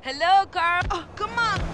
Hello, Carl. Oh, come on. Come on.